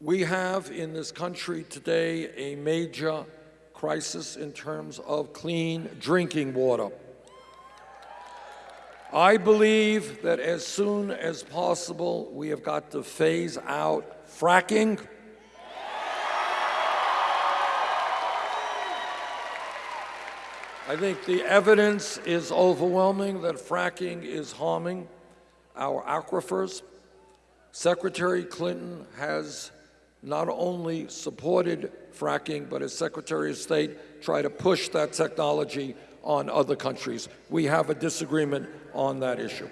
We have in this country today a major crisis in terms of clean drinking water. I believe that as soon as possible, we have got to phase out fracking. I think the evidence is overwhelming that fracking is harming our aquifers. Secretary Clinton has not only supported fracking, but as Secretary of State, try to push that technology on other countries. We have a disagreement on that issue.